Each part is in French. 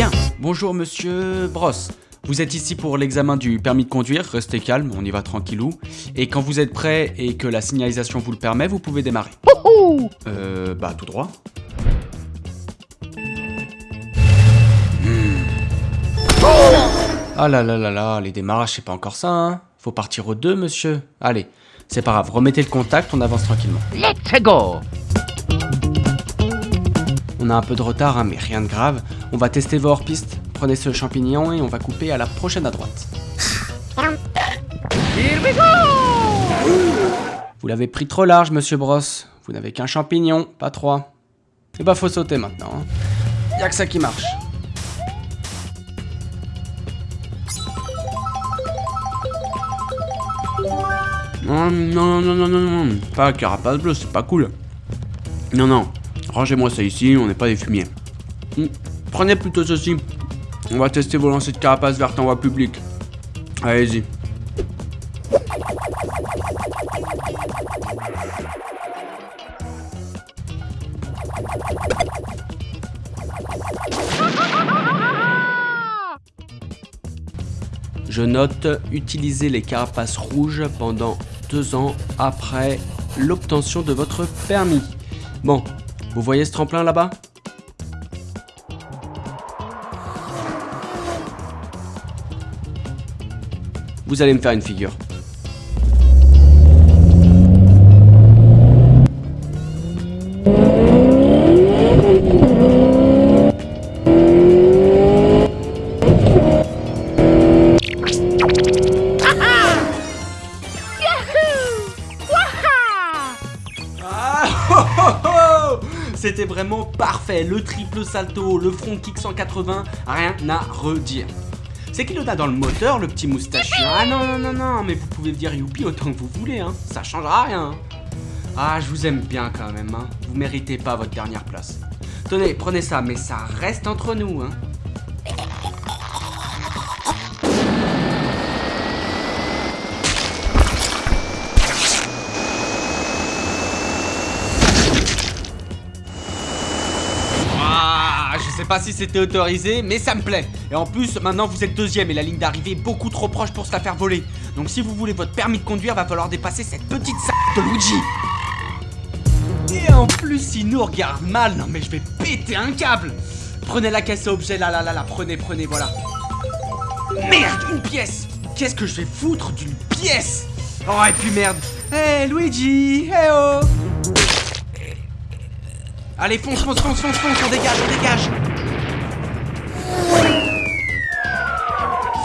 Bien, bonjour monsieur Bross. Vous êtes ici pour l'examen du permis de conduire, restez calme, on y va tranquillou. Et quand vous êtes prêt et que la signalisation vous le permet, vous pouvez démarrer. Euh, bah tout droit. Hmm. Ah là là là là, les démarrages c'est pas encore ça, hein. Faut partir au 2, monsieur. Allez, c'est pas grave, remettez le contact, on avance tranquillement. Let's go On a un peu de retard, hein, mais rien de grave. On va tester vos hors-pistes. Prenez ce champignon et on va couper à la prochaine à droite. Here we go Vous l'avez pris trop large, monsieur Bross. Vous n'avez qu'un champignon, pas trois. Et bah faut sauter maintenant. Hein. Y a que ça qui marche. Non, non, non, non, non, non, pas carapace bleue, c'est pas cool. Non, non, rangez-moi ça ici, on n'est pas des fumiers. Hmm, Prenez plutôt ceci. On va tester vos lancers de carapace verte en voie publique. Allez-y. Je note utiliser les carapaces rouges pendant deux ans après l'obtention de votre permis. Bon, vous voyez ce tremplin là-bas? Vous allez me faire une figure. Ah, C'était vraiment parfait, le triple salto, le front kick 180, rien à redire. C'est qu'il en a dans le moteur, le petit moustachu. Ah non, non, non, non, mais vous pouvez dire youpi autant que vous voulez, hein. Ça changera rien. Ah, je vous aime bien quand même, hein. Vous méritez pas votre dernière place. Tenez, prenez ça, mais ça reste entre nous, hein. Sais pas si c'était autorisé, mais ça me plaît. Et en plus, maintenant vous êtes deuxième et la ligne d'arrivée est beaucoup trop proche pour se la faire voler. Donc si vous voulez votre permis de conduire, va falloir dépasser cette petite salle de Luigi. Et en plus, il nous regarde mal. Non mais je vais péter un câble. Prenez la caisse à objets, là, là, là, là. Prenez, prenez, voilà. Merde, une pièce. Qu'est-ce que je vais foutre d'une pièce? Oh, et puis merde. Hé, Luigi, hé oh Allez, fonce, fonce, fonce, fonce, fonce, on dégage, on dégage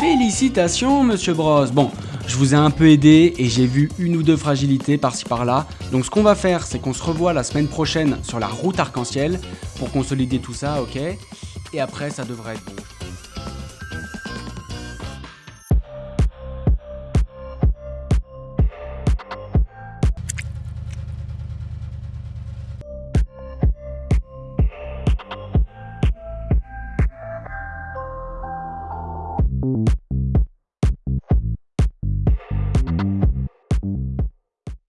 Félicitations, monsieur Bros. Bon, je vous ai un peu aidé et j'ai vu une ou deux fragilités par-ci par-là. Donc ce qu'on va faire, c'est qu'on se revoit la semaine prochaine sur la route arc-en-ciel pour consolider tout ça, ok? Et après, ça devrait être bon. You.